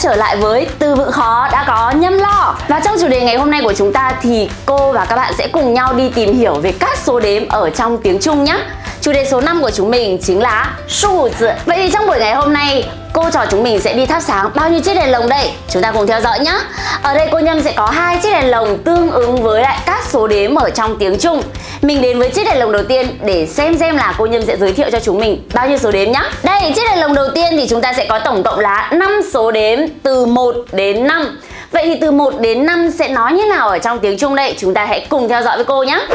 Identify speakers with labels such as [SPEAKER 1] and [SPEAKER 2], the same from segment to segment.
[SPEAKER 1] trở lại với từ vựng khó đã có nhâm lo. Và trong chủ đề ngày hôm nay của chúng ta thì cô và các bạn sẽ cùng nhau đi tìm hiểu về các số đếm ở trong tiếng Trung nhé. Chủ đề số 5 của chúng mình chính là số tự Vậy thì trong buổi ngày hôm nay cô trò chúng mình sẽ đi thắp sáng bao nhiêu chiếc đèn lồng đây? Chúng ta cùng theo dõi nhé. Ở đây cô Nhâm sẽ có hai chiếc đèn lồng tương ứng với lại các số đếm ở trong tiếng Trung. Mình đến với chiếc đèn lồng đầu tiên để xem xem là cô Nhâm sẽ giới thiệu cho chúng mình bao nhiêu số đếm nhá. Đây, chiếc đèn lồng đầu tiên thì chúng ta sẽ có tổng cộng là 5 số đếm từ 1 đến 5. Vậy thì từ 1 đến 5 sẽ nói như nào ở trong tiếng Trung đây? Chúng ta hãy cùng theo dõi với cô nhé.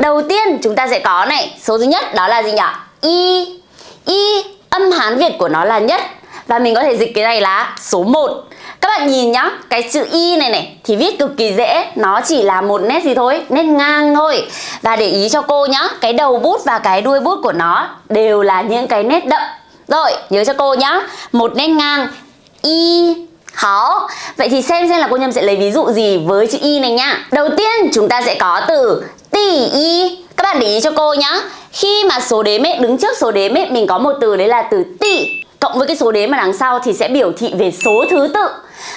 [SPEAKER 1] Đầu tiên chúng ta sẽ có này, số thứ nhất đó là gì nhỉ? Y. Y âm Hán Việt của nó là nhất. Và mình có thể dịch cái này là số 1 các bạn nhìn nhá, cái chữ Y này này thì viết cực kỳ dễ. Nó chỉ là một nét gì thôi, nét ngang thôi. Và để ý cho cô nhá, cái đầu bút và cái đuôi bút của nó đều là những cái nét đậm. Rồi, nhớ cho cô nhá Một nét ngang. Y Hảo Vậy thì xem xem là cô Nhâm sẽ lấy ví dụ gì với chữ Y này nhá Đầu tiên chúng ta sẽ có từ tỷ Y Các bạn để ý cho cô nhá. Khi mà số đếm ấy, đứng trước số đếm ấy Mình có một từ đấy là từ tỷ Cộng với cái số đếm mà đằng sau thì sẽ biểu thị về số thứ tự.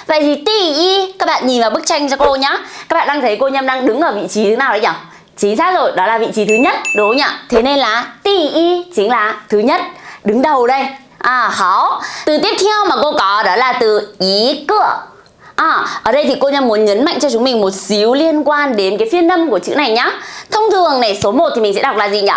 [SPEAKER 1] Vậy thì tỷ y Các bạn nhìn vào bức tranh cho cô nhá. Các bạn đang thấy cô Nhâm đang đứng ở vị trí thứ nào đấy nhỉ Chính xác rồi, đó là vị trí thứ nhất Đúng không nhỉ? Thế nên là tỷ y chính là thứ nhất. Đứng đầu đây. À, hảo. Từ tiếp theo mà cô có đó là từ ý cửa À, ở đây thì cô Nhâm muốn nhấn mạnh cho chúng mình một xíu liên quan đến cái phiên âm của chữ này nhá. Thông thường này, số 1 thì mình sẽ đọc là gì nhỉ?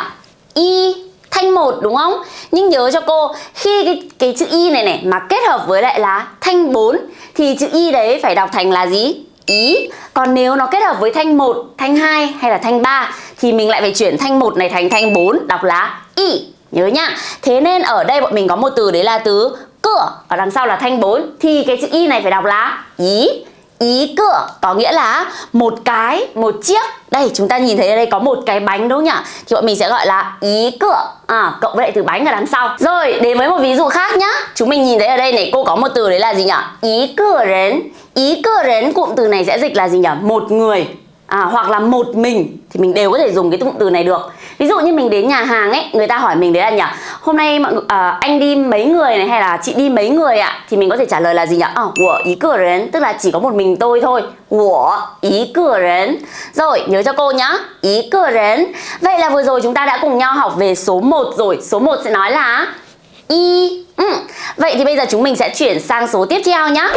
[SPEAKER 1] Y thanh một đúng không? Nhưng nhớ cho cô khi cái, cái chữ y này này mà kết hợp với lại là thanh 4 thì chữ y đấy phải đọc thành là gì? Ý. Còn nếu nó kết hợp với thanh 1, thanh 2 hay là thanh 3 thì mình lại phải chuyển thanh 1 này thành thanh 4 đọc là y. Nhớ nhá. Thế nên ở đây bọn mình có một từ đấy là từ cửa ở đằng sau là thanh 4 thì cái chữ y này phải đọc là ý ý cửa có nghĩa là một cái một chiếc. Đây chúng ta nhìn thấy ở đây có một cái bánh đúng không nhỉ? Thì bọn mình sẽ gọi là ý cửa. À, cộng với lại từ bánh ở đằng sau. Rồi đến với một ví dụ khác nhá. Chúng mình nhìn thấy ở đây này cô có một từ đấy là gì nhỉ? Ý cửa đến ý cửa đến cụm từ này sẽ dịch là gì nhỉ? Một người à, hoặc là một mình thì mình đều có thể dùng cái cụm từ này được. Ví dụ như mình đến nhà hàng ấy người ta hỏi mình đấy là nhỉ hôm nay mọi à, anh đi mấy người này hay là chị đi mấy người ạ? Thì mình có thể trả lời là gì nhỉ? Ờ à, của ý cửa đến tức là chỉ có một mình tôi thôi. Của ý cửa đến. Rồi nhớ cho cô nhá ý cửa đến. Vậy là vừa rồi chúng ta đã cùng nhau học về số 1 rồi. Số 1 sẽ nói là y ừ. vậy thì bây giờ chúng mình sẽ chuyển sang số tiếp theo nhá.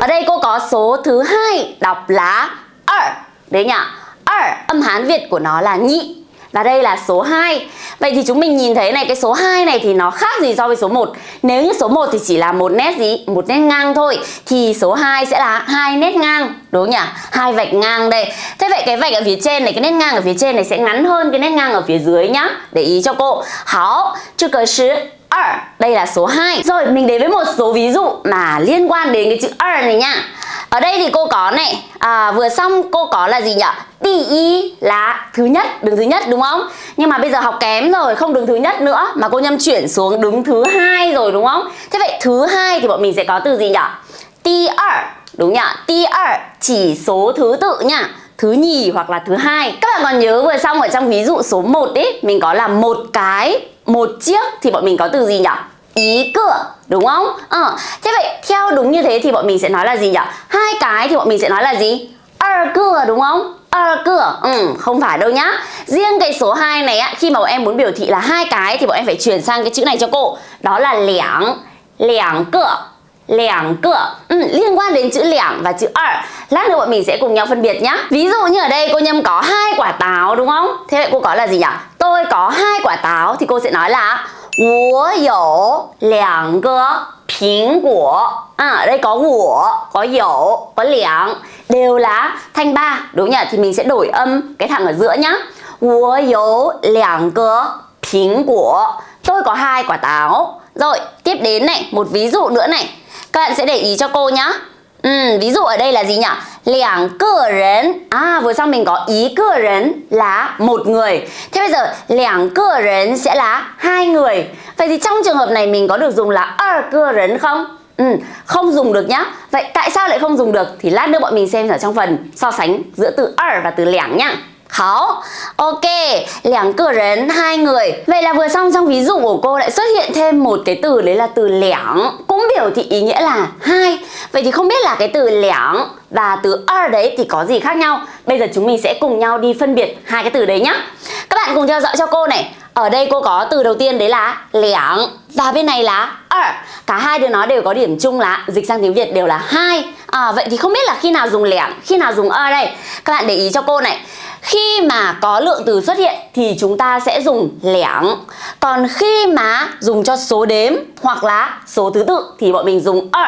[SPEAKER 1] Ở đây cô có số thứ hai đọc là 二 Đấy đấy nhỉ ở âm Hán Việt của nó là nhị. Và đây là số 2 Vậy thì chúng mình nhìn thấy này cái số 2 này thì nó khác gì so với số 1 Nếu như số 1 thì chỉ là một nét gì? Một nét ngang thôi. Thì số 2 sẽ là hai nét ngang. Đúng không nhỉ hai vạch ngang đây. Thế vậy cái vạch ở phía trên này cái nét ngang ở phía trên này sẽ ngắn hơn cái nét ngang ở phía dưới nhá. Để ý cho cô. Hảo, chứ cờ sư ở đây là số 2 Rồi mình đến với một số ví dụ mà liên quan đến cái chữ ở này nha. Ở đây thì cô có này à, Vừa xong cô có là gì nhỉ? Tỷ y là thứ nhất Đứng thứ nhất đúng không? Nhưng mà bây giờ học kém rồi Không đứng thứ nhất nữa Mà cô Nhâm chuyển xuống đứng thứ hai rồi đúng không? Thế vậy thứ hai thì bọn mình sẽ có từ gì nhỉ? Ti Đúng nhỉ? Ti chỉ số thứ tự nha. Thứ nhì hoặc là thứ hai. Các bạn còn nhớ vừa xong ở trong ví dụ số 1 ấy mình có là một cái một chiếc thì bọn mình có từ gì nhỉ? Ý cửa, đúng không? Ờ thế vậy theo đúng như thế thì bọn mình sẽ nói là gì nhỉ? Hai cái thì bọn mình sẽ nói là gì? Ở cửa, đúng không? Ở cửa. Ừ không phải đâu nhá. Riêng cái số 2 này á, khi mà bọn em muốn biểu thị là hai cái thì bọn em phải chuyển sang cái chữ này cho cô. Đó là lẻng lẻng cửa lẻng cửa ừ, liên quan đến chữ lẻng và chữ ở lát nữa bọn mình sẽ cùng nhau phân biệt nhá ví dụ như ở đây cô nhâm có hai quả táo đúng không thế vậy cô có là gì nhỉ tôi có hai quả táo thì cô sẽ nói là 我有两个苹果 à, ở đây có 我 có 有 có 两 đều là thanh ba đúng nhỉ thì mình sẽ đổi âm cái thằng ở giữa nhá 我有两个苹果 tôi có hai quả táo rồi tiếp đến này một ví dụ nữa này Các bạn sẽ để ý cho cô nhá Ừ, ví dụ ở đây là gì nhỉ? Lẻng cơ rấn À vừa xong mình có ý cơ rấn là một người Thế bây giờ lẻng cơ rấn sẽ là hai người Vậy thì trong trường hợp này mình có được dùng là er cơ rấn không? Ừ, không dùng được nhá Vậy tại sao lại không dùng được? Thì lát nữa bọn mình xem ở trong phần so sánh giữa từ er và từ lẻng nhá Hảo, ok, lẻng cửa hai người. Vậy là vừa xong trong ví dụ của cô lại xuất hiện thêm một cái từ đấy là từ lẻng. Cũng biểu thị ý nghĩa là hai. Vậy thì không biết là cái từ lẻng và từ er đấy thì có gì khác nhau? Bây giờ chúng mình sẽ cùng nhau đi phân biệt hai cái từ đấy nhá. Các bạn cùng theo dõi cho cô này. Ở đây cô có từ đầu tiên đấy là lẻng Và bên này là er. Cả hai đứa nó đều có điểm chung là dịch sang tiếng Việt đều là hai. À, Vậy thì không biết là khi nào dùng lẻng, khi nào dùng er đây? Các bạn để ý cho cô này khi mà có lượng từ xuất hiện thì chúng ta sẽ dùng lẻng. Còn khi mà dùng cho số đếm hoặc là số thứ tự thì bọn mình dùng ở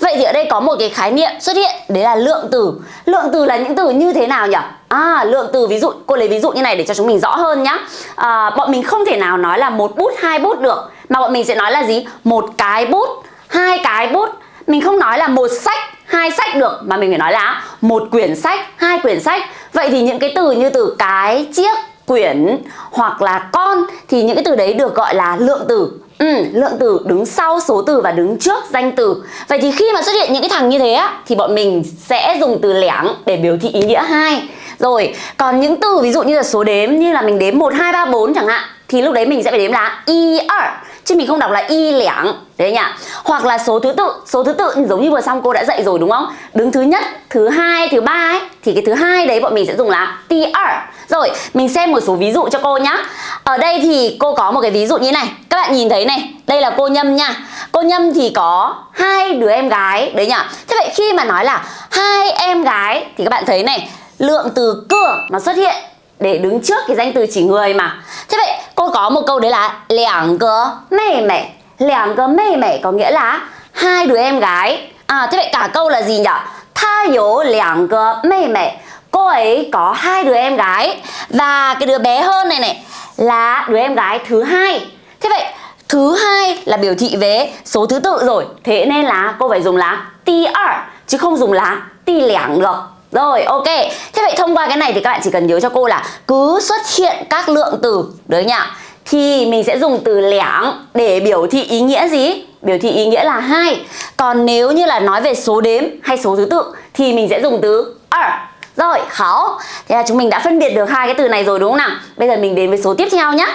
[SPEAKER 1] Vậy thì ở đây có một cái khái niệm xuất hiện Đấy là lượng từ. Lượng từ là những từ như thế nào nhỉ? À, lượng từ ví dụ, cô lấy ví dụ như này để cho chúng mình rõ hơn nhá. À, Bọn mình không thể nào nói là một bút, hai bút được Mà bọn mình sẽ nói là gì? Một cái bút, hai cái bút. Mình không nói là một sách, hai sách được Mà mình phải nói là một quyển sách, hai quyển sách. Vậy thì những cái từ như từ cái, chiếc, quyển hoặc là con Thì những cái từ đấy được gọi là lượng từ. Ừ, lượng từ đứng sau số từ và đứng trước danh từ. Vậy thì khi mà xuất hiện những cái thằng như thế á Thì bọn mình sẽ dùng từ lẻng để biểu thị ý nghĩa hai. Rồi, còn những từ ví dụ như là số đếm Như là mình đếm 1, 2, 3, 4 chẳng hạn Thì lúc đấy mình sẽ phải đếm là y, r er. Chứ mình không đọc là y lẻng. Đấy nhỉ? Hoặc là số thứ tự Số thứ tự giống như vừa xong cô đã dạy rồi đúng không? Đứng thứ nhất, thứ hai, thứ ba ấy Thì cái thứ hai đấy bọn mình sẽ dùng là ti er Rồi mình xem một số ví dụ cho cô nhá. Ở đây thì cô có một cái ví dụ như này. Các bạn nhìn thấy này Đây là cô Nhâm nha. Cô Nhâm thì có hai đứa em gái Đấy nhỉ? Thế vậy khi mà nói là hai em gái Thì các bạn thấy này Lượng từ cửa nó xuất hiện để đứng trước cái danh từ chỉ người mà. Thế vậy, cô có một câu đấy là Lẻng cơ mê mẹ Lẻng cơ mê mẹ có nghĩa là hai đứa em gái. À thế vậy cả câu là gì nhỉ? Tha yếu lẻng cơ mê mẹ. Cô ấy có hai đứa em gái. Và cái đứa bé hơn này này Là đứa em gái thứ hai. Thế vậy, thứ hai là biểu thị về số thứ tự rồi. Thế nên là cô phải dùng là ti er Chứ không dùng là ti lẻng được rồi, ok. Thế vậy thông qua cái này thì các bạn chỉ cần nhớ cho cô là Cứ xuất hiện các lượng từ Đấy nhỉ? Thì mình sẽ dùng từ lẻng Để biểu thị ý nghĩa gì? Biểu thị ý nghĩa là hai. Còn nếu như là nói về số đếm hay số thứ tự Thì mình sẽ dùng từ er Rồi khó Thế là chúng mình đã phân biệt được hai cái từ này rồi đúng không nào? Bây giờ mình đến với số tiếp theo nhé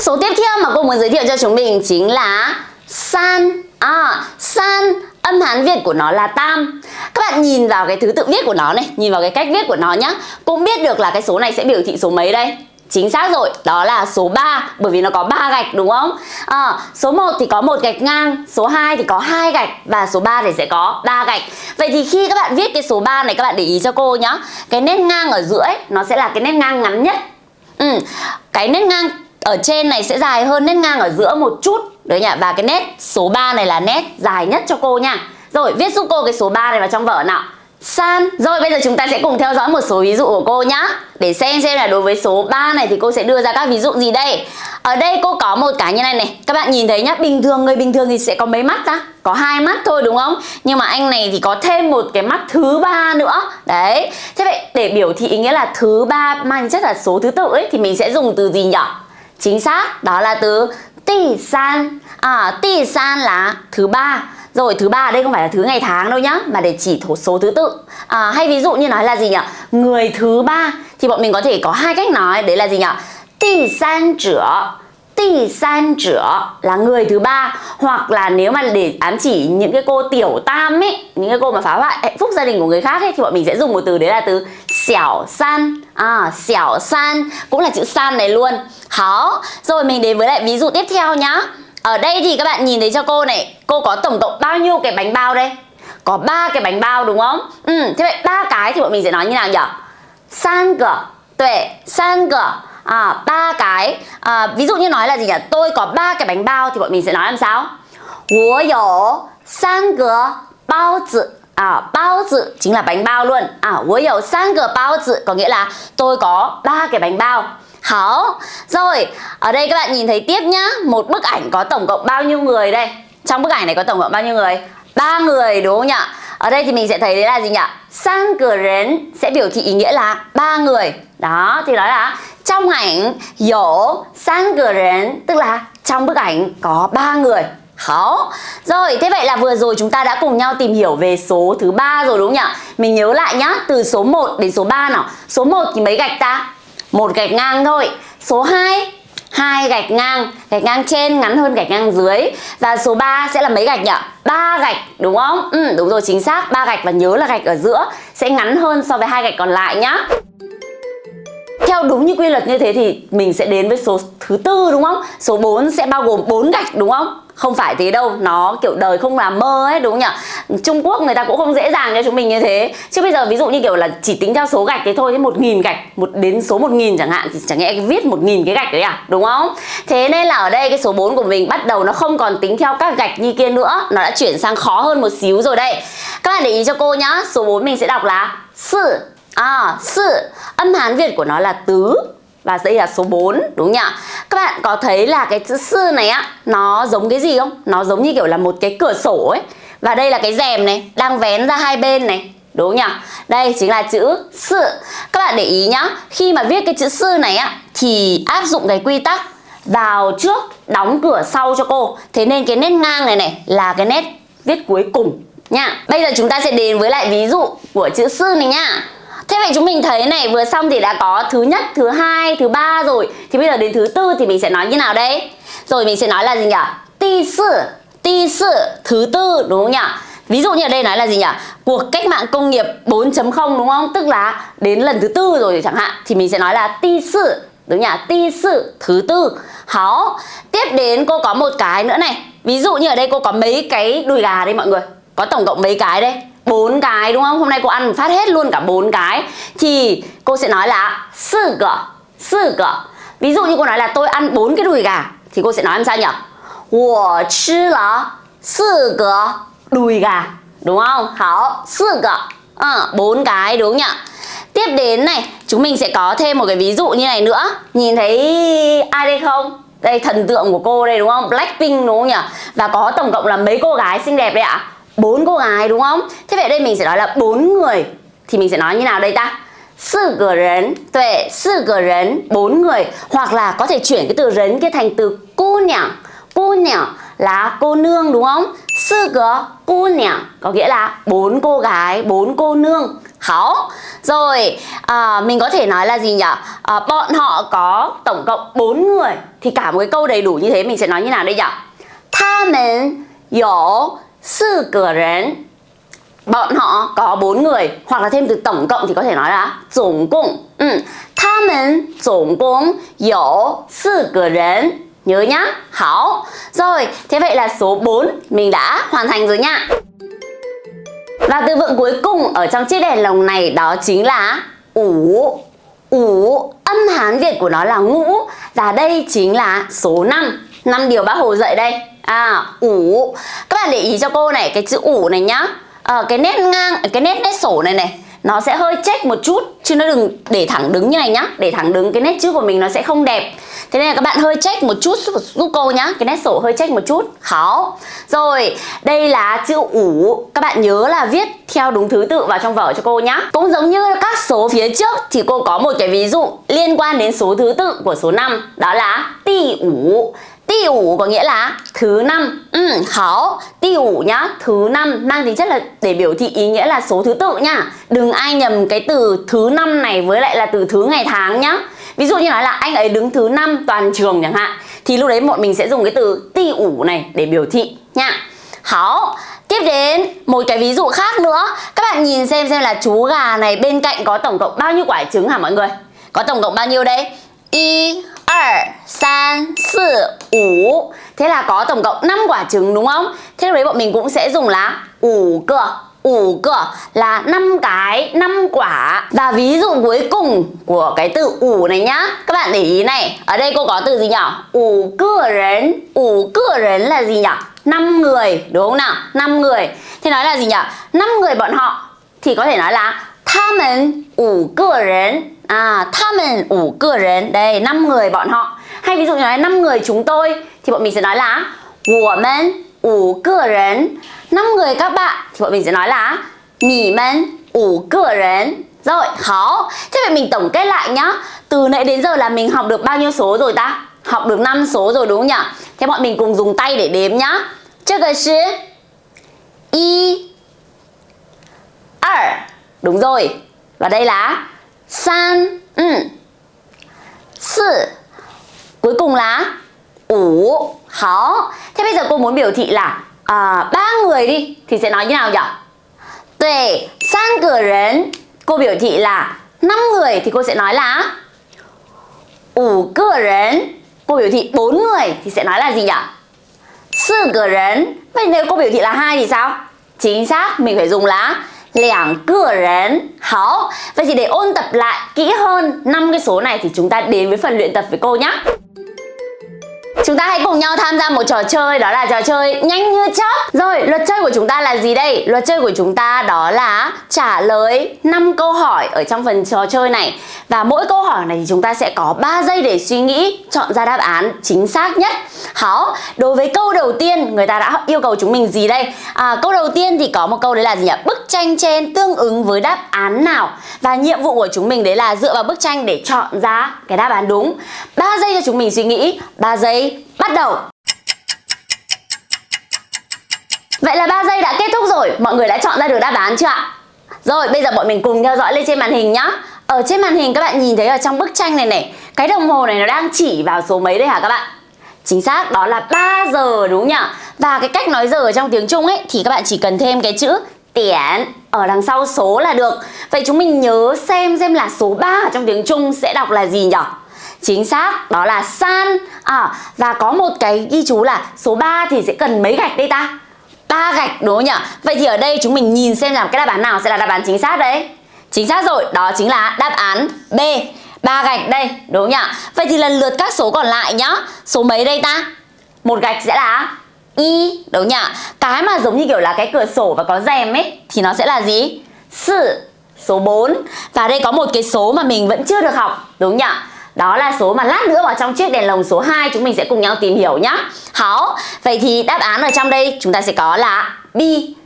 [SPEAKER 1] Số tiếp theo mà cô muốn giới thiệu cho chúng mình chính là san À, san âm hán Việt của nó là tam. Các bạn nhìn vào cái thứ tự viết của nó này Nhìn vào cái cách viết của nó nhá Cũng biết được là cái số này sẽ biểu thị số mấy đây? Chính xác rồi, đó là số 3 Bởi vì nó có 3 gạch đúng không? À, số 1 thì có một gạch ngang Số 2 thì có hai gạch Và số 3 thì sẽ có 3 gạch. Vậy thì khi các bạn viết cái số 3 này Các bạn để ý cho cô nhá Cái nét ngang ở giữa ấy, Nó sẽ là cái nét ngang ngắn nhất. Ừ, Cái nét ngang ở trên này sẽ dài hơn nét ngang ở giữa một chút. Đấy nhỉ? Và cái nét số 3 này là nét dài nhất cho cô nha. Rồi, viết giúp cô cái số 3 này vào trong vở nào. San. Rồi, bây giờ chúng ta sẽ cùng theo dõi một số ví dụ của cô nhá. Để xem xem là đối với số 3 này thì cô sẽ đưa ra các ví dụ gì đây. Ở đây cô có một cái như này này. Các bạn nhìn thấy nhá, Bình thường người bình thường thì sẽ có mấy mắt ta? Có hai mắt thôi, đúng không? Nhưng mà anh này thì có thêm một cái mắt thứ ba nữa. Đấy. Thế vậy để biểu thị ý nghĩa là thứ ba mang chất là số thứ tự ấy, Thì mình sẽ dùng từ gì nhỉ? Chính xác đó là từ tỷ san. À, tỷ san là thứ ba. Rồi thứ ba ở đây không phải là thứ ngày tháng đâu nhá Mà để chỉ thổ số thứ tự. À, Hay ví dụ như nói là gì nhỉ? Người thứ ba. Thì bọn mình có thể có hai cách nói. Đấy là gì nhỉ? Tỷ san trở Tỷ san trở là người thứ ba. Hoặc là nếu mà để ám chỉ những cái cô tiểu tam ấy Những cái cô mà phá hoại hạnh phúc gia đình của người khác ấy Thì bọn mình sẽ dùng một từ đấy là từ xẻo san À xẻo san Cũng là chữ san này luôn Hảo Rồi mình đến với lại ví dụ tiếp theo nhá ở đây thì các bạn nhìn thấy cho cô này Cô có tổng cộng bao nhiêu cái bánh bao đây Có ba cái bánh bao đúng không Ừ thế vậy ba cái thì bọn mình sẽ nói như nào nhỉ San gờ Tuệ San gờ à, ba cái à, Ví dụ như nói là gì nhỉ Tôi có ba cái bánh bao thì bọn mình sẽ nói làm sao 我有三个包子 À, bao tử chính là bánh bao luôn À, 我有三个包子Có nghĩa là tôi có ba cái bánh bao Hảo Rồi ở đây các bạn nhìn thấy tiếp nhá Một bức ảnh có tổng cộng bao nhiêu người đây Trong bức ảnh này có tổng cộng bao nhiêu người ba người đúng không nhỉ Ở đây thì mình sẽ thấy đấy là gì nhỉ Sang cửa rến sẽ biểu thị ý nghĩa là ba người Đó thì nói là Trong ảnh dỗ sang cửa rến Tức là trong bức ảnh có ba người khó Rồi, thế vậy là vừa rồi chúng ta đã cùng nhau tìm hiểu về số thứ ba rồi đúng không nhỉ? Mình nhớ lại nhá, từ số 1 đến số 3 nào. Số 1 thì mấy gạch ta? Một gạch ngang thôi. Số 2 hai gạch ngang, gạch ngang trên ngắn hơn gạch ngang dưới. Và số 3 sẽ là mấy gạch nhỉ? ba gạch đúng không? Ừ, đúng rồi chính xác, ba gạch và nhớ là gạch ở giữa sẽ ngắn hơn so với hai gạch còn lại nhá. Theo đúng như quy luật như thế thì mình sẽ đến với số thứ tư đúng không? Số 4 sẽ bao gồm 4 gạch đúng không? Không phải thế đâu, nó kiểu đời không làm mơ ấy đúng không nhỉ? Trung Quốc người ta cũng không dễ dàng cho chúng mình như thế. Chứ bây giờ ví dụ như kiểu là chỉ tính theo số gạch thế thôi, một nghìn gạch, một đến số 1000 chẳng hạn thì chẳng nhẽ viết một nghìn cái gạch đấy à, đúng không? Thế nên là ở đây cái số 4 của mình bắt đầu nó không còn tính theo các gạch như kia nữa, nó đã chuyển sang khó hơn một xíu rồi đây. Các bạn để ý cho cô nhá, số 4 mình sẽ đọc là sự, À, sự âm Hán Việt của nó là tứ và đây là số 4 đúng nhỉ? Các bạn có thấy là cái chữ sư này á, Nó giống cái gì không? Nó giống như kiểu là một cái cửa sổ ấy. Và đây là cái rèm này, Đang vén ra hai bên này, Đúng nhỉ? Đây chính là chữ sự Các bạn để ý nhá, Khi mà viết cái chữ sư này á, Thì áp dụng cái quy tắc Vào trước, đóng cửa sau cho cô. Thế nên cái nét ngang này này Là cái nét viết cuối cùng nha. Bây giờ chúng ta sẽ đến với lại ví dụ của chữ sư này nha. Thế vậy chúng mình thấy này vừa xong thì đã có thứ nhất, thứ hai, thứ ba rồi Thì bây giờ đến thứ tư thì mình sẽ nói như nào đây? Rồi mình sẽ nói là gì nhỉ? Ti sự, ti sự, thứ tư đúng không nhỉ? Ví dụ như ở đây nói là gì nhỉ? Cuộc cách mạng công nghiệp 4.0 đúng không? Tức là đến lần thứ tư rồi chẳng hạn Thì mình sẽ nói là ti sự Đúng nhỉ? Ti sự thứ tư Háo Tiếp đến cô có một cái nữa này Ví dụ như ở đây cô có mấy cái đùi gà đây mọi người Có tổng cộng mấy cái đây bốn cái đúng không? Hôm nay cô ăn phát hết luôn cả bốn cái Thì cô sẽ nói là sư gỡ Sư gỡ Ví dụ như cô nói là tôi ăn bốn cái đùi gà Thì cô sẽ nói làm sao nhỉ? 我吃了四个 đùi gà Đúng không? Hảo, sư gỡ à, bốn cái đúng nhỉ? Tiếp đến này, chúng mình sẽ có thêm một cái ví dụ như này nữa Nhìn thấy ai đây không? Đây thần tượng của cô đây đúng không? Blackpink đúng không nhỉ? Và có tổng cộng là mấy cô gái xinh đẹp đây ạ? Bốn cô gái đúng không? Thế vậy đây mình sẽ nói là bốn người thì mình sẽ nói như nào đây ta? Sư gờ rấn, tuệ, sư gờ rấn, bốn người Hoặc là có thể chuyển cái từ rấn kia thành từ cô nhảng Cô nhảng là cô nương đúng không? Sư gờ cô nhảng có nghĩa là bốn cô gái, bốn cô nương Hảo Rồi à, mình có thể nói là gì nhỉ? À, bọn họ có tổng cộng 4 người Thì cả một cái câu đầy đủ như thế mình sẽ nói như nào đây nhỉ? Tha mình có sư cửa rến bọn họ có bốn người hoặc là thêm từ tổng cộng thì có thể nói là tổng cộng ừ. 他们总共有四个人 nhớ nhá hảo rồi thế vậy là số 4 mình đã hoàn thành rồi nha và từ vựng cuối cùng ở trong chiếc đèn lồng này đó chính là ủ ủ âm hán việt của nó là ngũ và đây chính là số 5 năm điều bác hồ dạy đây à ủ. Các bạn để ý cho cô này cái chữ ủ này nhá. À, cái nét ngang cái nét nét sổ này này nó sẽ hơi check một chút chứ nó đừng để thẳng đứng như này nhá. Để thẳng đứng cái nét chữ của mình nó sẽ không đẹp. Thế nên là các bạn hơi check một chút giúp cô nhá. Cái nét sổ hơi check một chút. Khó rồi đây là chữ ủ. Các bạn nhớ là viết theo đúng thứ tự vào trong vở cho cô nhá. Cũng giống như các số phía trước thì cô có một cái ví dụ liên quan đến số thứ tự của số 5 đó là tỷ ủ. Ti ủ có nghĩa là thứ năm. Ừ, Hảo Ti ủ nhá Thứ năm. Mang tính chất là để biểu thị ý nghĩa là số thứ tự nhá Đừng ai nhầm cái từ thứ năm này với lại là từ thứ ngày tháng nhá. Ví dụ như nói là anh ấy đứng thứ năm toàn trường chẳng hạn Thì lúc đấy bọn mình sẽ dùng cái từ ti ủ này để biểu thị nhá, Hảo Tiếp đến một cái ví dụ khác nữa. Các bạn nhìn xem xem là chú gà này bên cạnh có tổng cộng bao nhiêu quả trứng hả mọi người? Có tổng cộng bao nhiêu đây? Y 2, 3, 4, 5 Thế là có tổng cộng 5 quả trứng đúng không? Thế đấy bọn mình cũng sẽ dùng là ủ cửa ủ cửa là 5 cái 5 quả Và ví dụ cuối cùng của cái từ ủ này nhá Các bạn để ý này Ở đây cô có từ gì nhỉ? ủ cửa rấn ủ cửa rấn là gì nhỉ? 5 người đúng không nào? 5 người Thế nói là gì nhỉ? 5 người bọn họ Thì có thể nói là 他们五个人 À, 他们五个人 Đây, 5 người bọn họ Hay ví dụ như nói 5 người chúng tôi Thì bọn mình sẽ nói là 我们五个人 5 người các bạn Thì bọn mình sẽ nói là 你们五个人 Rồi, khó Thế vậy mình tổng kết lại nhá Từ nãy đến giờ là mình học được bao nhiêu số rồi ta? Học được 5 số rồi đúng không nhỉ? Thế bọn mình cùng dùng tay để đếm nhá 这个是一二 Đúng rồi. Và đây là san, ừ. Sư. Cuối cùng là ủ. Hó. Thế bây giờ cô muốn biểu thị là à, ba người đi thì sẽ nói như nào nhỉ? Tuệ, san cửa. Cô biểu thị là năm người thì cô sẽ nói là ủ cửa. Cô biểu thị bốn người thì sẽ nói là gì nhỉ? Sư cửa. Vậy nếu cô biểu thị là hai thì sao? Chính xác mình phải dùng là 两个人 Hảo Vậy thì để ôn tập lại kỹ hơn năm cái số này thì chúng ta đến với phần luyện tập với cô nhé Chúng ta hãy cùng nhau tham gia một trò chơi đó là trò chơi nhanh như chớp. Rồi, luật chơi của chúng ta là gì đây? Luật chơi của chúng ta đó là trả lời 5 câu hỏi ở trong phần trò chơi này. Và mỗi câu hỏi này thì chúng ta sẽ có 3 giây để suy nghĩ, chọn ra đáp án chính xác nhất. Hảo, đối với câu đầu tiên người ta đã yêu cầu chúng mình gì đây? À, câu đầu tiên thì có một câu đấy là gì nhỉ? Bức tranh trên tương ứng với đáp án nào? Và nhiệm vụ của chúng mình đấy là dựa vào bức tranh để chọn ra cái đáp án đúng. 3 giây cho chúng mình suy nghĩ, 3 giây bắt đầu Vậy là 3 giây đã kết thúc rồi Mọi người đã chọn ra được đáp án chưa ạ? Rồi, bây giờ bọn mình cùng theo dõi lên trên màn hình nhá Ở trên màn hình các bạn nhìn thấy ở trong bức tranh này này, Cái đồng hồ này nó đang chỉ vào số mấy đây hả các bạn? Chính xác, đó là 3 giờ, đúng nhỉ? Và cái cách nói giờ ở trong tiếng Trung ấy, Thì các bạn chỉ cần thêm cái chữ tiễn ở đằng sau số là được Vậy chúng mình nhớ xem xem là số 3 ở trong tiếng Trung sẽ đọc là gì nhỉ? Chính xác, đó là san à, Và có một cái ghi chú là số 3 thì sẽ cần mấy gạch đây ta? ba gạch đúng không nhỉ? Vậy thì ở đây chúng mình nhìn xem rằng cái đáp án nào sẽ là đáp án chính xác đấy Chính xác rồi, đó chính là đáp án B ba gạch đây, đúng không nhỉ? Vậy thì lần lượt các số còn lại nhá Số mấy đây ta? Một gạch sẽ là Y, đúng nhỉ? Cái mà giống như kiểu là cái cửa sổ và có rèm ấy Thì nó sẽ là gì? Sự, số 4 Và đây có một cái số mà mình vẫn chưa được học, đúng không nhỉ? Đó là số mà lát nữa vào trong chiếc đèn lồng số 2 chúng mình sẽ cùng nhau tìm hiểu nhá. Hảo, vậy thì đáp án ở trong đây chúng ta sẽ có là B,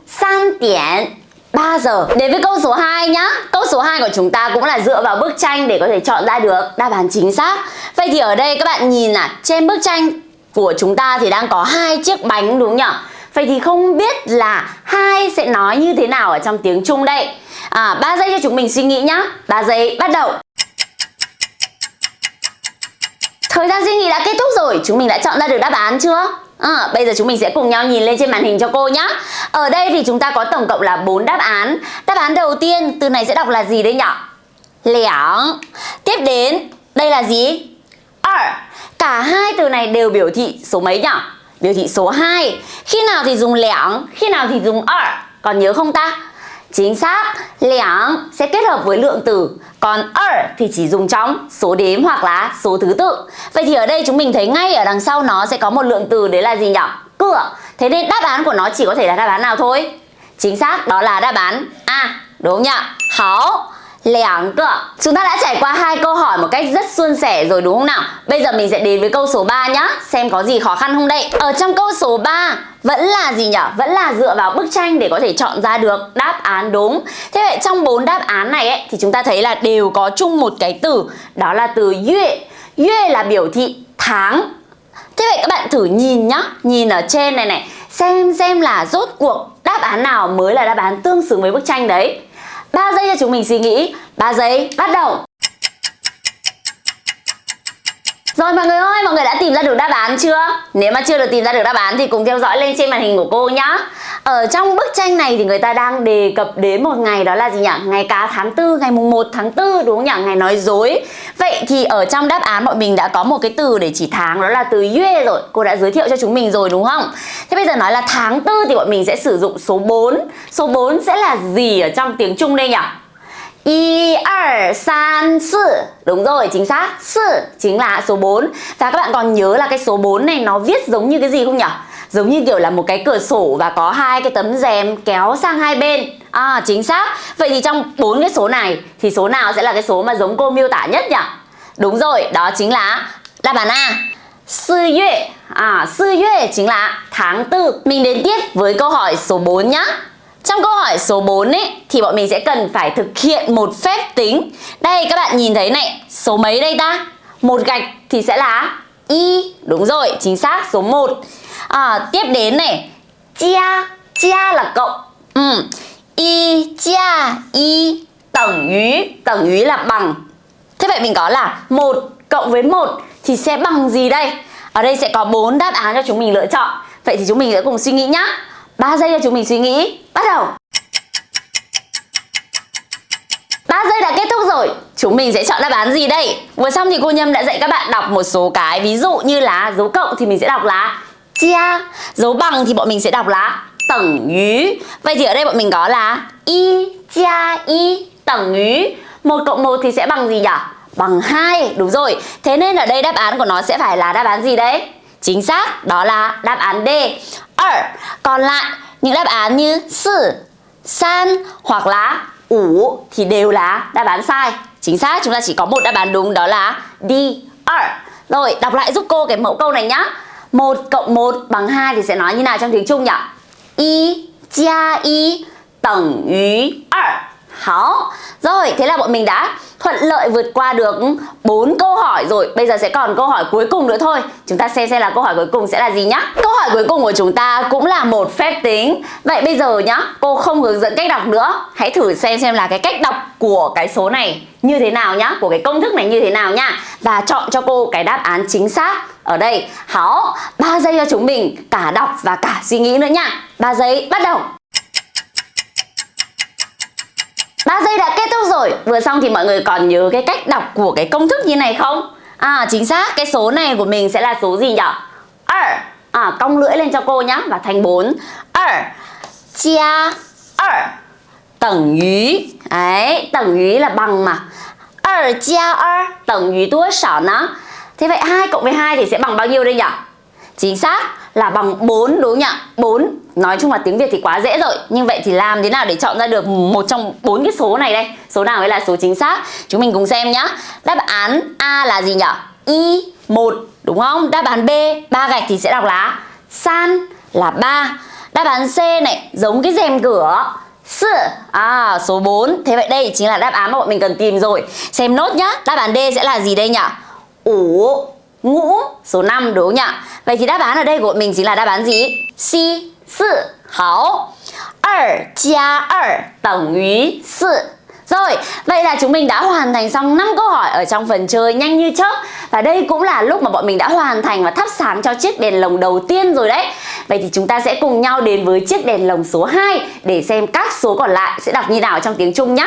[SPEAKER 1] san tiễn 3 giờ. Đến với câu số 2 nhá. Câu số 2 của chúng ta cũng là dựa vào bức tranh để có thể chọn ra được đáp án chính xác. Vậy thì ở đây các bạn nhìn là trên bức tranh của chúng ta thì đang có hai chiếc bánh đúng nhỉ? Vậy thì không biết là hai sẽ nói như thế nào ở trong tiếng Trung đây? À, 3 giây cho chúng mình suy nghĩ nhá. 3 giây bắt đầu. Thời gian suy nghĩ đã kết thúc rồi, chúng mình đã chọn ra được đáp án chưa? À, bây giờ chúng mình sẽ cùng nhau nhìn lên trên màn hình cho cô nhé Ở đây thì chúng ta có tổng cộng là 4 đáp án Đáp án đầu tiên, từ này sẽ đọc là gì đây nhỉ? Lẻng Tiếp đến, đây là gì? Ở Cả hai từ này đều biểu thị số mấy nhỉ? Biểu thị số 2 Khi nào thì dùng lẻng, khi nào thì dùng ở Còn nhớ không ta? Chính xác, liang sẽ kết hợp với lượng từ Còn er thì chỉ dùng trong số đếm hoặc là số thứ tự Vậy thì ở đây chúng mình thấy ngay ở đằng sau nó sẽ có một lượng từ đấy là gì nhỉ? Cửa Thế nên đáp án của nó chỉ có thể là đáp án nào thôi? Chính xác, đó là đáp án A Đúng không nhỉ? Hảo lẻng cơ. Chúng ta đã trải qua hai câu hỏi một cách rất suôn sẻ rồi đúng không nào? Bây giờ mình sẽ đến với câu số 3 nhá. Xem có gì khó khăn không đây? Ở trong câu số 3 vẫn là gì nhỉ? Vẫn là dựa vào bức tranh để có thể chọn ra được đáp án đúng. Thế vậy trong bốn đáp án này ấy, thì chúng ta thấy là đều có chung một cái từ Đó là từ yue. Yue là biểu thị tháng. Thế vậy các bạn thử nhìn nhá. Nhìn ở trên này này. Xem xem là rốt cuộc đáp án nào mới là đáp án tương xứng với bức tranh đấy. 3 giây cho chúng mình suy nghĩ. 3 giây bắt đầu. Rồi mọi người ơi, mọi người đã tìm ra được đáp án chưa? Nếu mà chưa được tìm ra được đáp án thì cùng theo dõi lên trên màn hình của cô nhá Ở trong bức tranh này thì người ta đang đề cập đến một ngày đó là gì nhỉ? Ngày cá tháng 4, ngày mùng 1 tháng 4 đúng không nhỉ? Ngày nói dối Vậy thì ở trong đáp án bọn mình đã có một cái từ để chỉ tháng đó là từ yue rồi Cô đã giới thiệu cho chúng mình rồi đúng không? Thế bây giờ nói là tháng 4 thì bọn mình sẽ sử dụng số 4 Số 4 sẽ là gì ở trong tiếng Trung đây nhỉ? 1, 2, 3, 4 Đúng rồi, chính xác. 4 chính là số 4 Và các bạn còn nhớ là cái số 4 này nó viết giống như cái gì không nhỉ? Giống như kiểu là một cái cửa sổ và có hai cái tấm rèm kéo sang hai bên. À chính xác. Vậy thì trong bốn cái số này Thì số nào sẽ là cái số mà giống cô miêu tả nhất nhỉ? Đúng rồi, đó chính là đáp án A. 4月 À, 4月 chính là tháng tư. Mình đến tiếp với câu hỏi số 4 nhá trong câu hỏi số 4 ấy thì bọn mình sẽ cần phải thực hiện một phép tính. Đây các bạn nhìn thấy này, số mấy đây ta? Một gạch thì sẽ là y. Đúng rồi, chính xác số 1. À, tiếp đến này, chia chia là cộng ừ. y chia y tổng ý tổng ý là bằng thế vậy mình có là một cộng với một thì sẽ bằng gì đây ở đây sẽ có bốn đáp án cho chúng mình lựa chọn vậy thì chúng mình sẽ cùng suy nghĩ nhá 3 giây cho chúng mình suy nghĩ. Bắt đầu. 3 giây đã kết thúc rồi. Chúng mình sẽ chọn đáp án gì đây? Vừa xong thì cô Nhâm đã dạy các bạn đọc một số cái Ví dụ như là dấu cộng thì mình sẽ đọc là chia. Dấu bằng thì bọn mình sẽ đọc là tầng ý Vậy thì ở đây bọn mình có là y chia y tầng ý một cộng một thì sẽ bằng gì nhỉ? Bằng 2 Đúng rồi. Thế nên ở đây đáp án của nó sẽ phải là đáp án gì đấy? Chính xác, đó là đáp án D. 2. Còn lại, những đáp án như 4, 3 hoặc là 5 thì đều là đáp án sai. Chính xác, chúng ta chỉ có một đáp án đúng đó là D. 2. Rồi, đọc lại giúp cô cái mẫu câu này nhá. 1 cộng 1 bằng 2 thì sẽ nói như nào trong tiếng Trung nhỉ? 1加1等于2 đó rồi thế là bọn mình đã thuận lợi vượt qua được 4 câu hỏi rồi. Bây giờ sẽ còn câu hỏi cuối cùng nữa thôi. Chúng ta xem xem là câu hỏi cuối cùng sẽ là gì nhá. Câu hỏi cuối cùng của chúng ta cũng là một phép tính. Vậy bây giờ nhá, cô không hướng dẫn cách đọc nữa. Hãy thử xem xem là cái cách đọc của cái số này như thế nào nhá Của cái công thức này như thế nào nhá Và chọn cho cô cái đáp án chính xác ở đây. Hảo, 3 giây cho chúng mình cả đọc và cả suy nghĩ nữa nhá 3 giây bắt đầu. 3 giây đã kết thúc rồi. Vừa xong thì mọi người còn nhớ cái cách đọc của cái công thức như này không? À chính xác, cái số này của mình sẽ là số gì nhỉ? 2 À cong lưỡi lên cho cô nhá Và thành 4 2 chia 2 Tầng ý Đấy, tầng ý là bằng mà. 2 chia 2 Tầng ý tuốt sỏ nó. Thế vậy 2 cộng với 2 thì sẽ bằng bao nhiêu đây nhỉ? Chính xác là bằng 4 đúng không nhỉ? 4 Nói chung là tiếng Việt thì quá dễ rồi. Nhưng vậy thì làm thế nào để chọn ra được một trong bốn cái số này đây? Số nào mới là số chính xác? Chúng mình cùng xem nhá. Đáp án A là gì nhỉ? Y 1 đúng không? Đáp án B, ba gạch thì sẽ đọc là San là 3 Đáp án C này, giống cái rèm cửa. S. À số 4 Thế vậy đây chính là đáp án mà bọn mình cần tìm rồi. Xem nốt nhá. Đáp án D sẽ là gì đây nhỉ? Ủ ngũ số 5 đúng không nhỉ? Vậy thì đáp án ở đây của mình chính là đáp án gì? C 4 Hảo 2 加2等于4 rồi, vậy là chúng mình đã hoàn thành xong 5 câu hỏi ở trong phần chơi nhanh như chớp Và đây cũng là lúc mà bọn mình đã hoàn thành và thắp sáng cho chiếc đèn lồng đầu tiên rồi đấy Vậy thì chúng ta sẽ cùng nhau đến với chiếc đèn lồng số 2 Để xem các số còn lại sẽ đọc như nào trong tiếng Trung nhé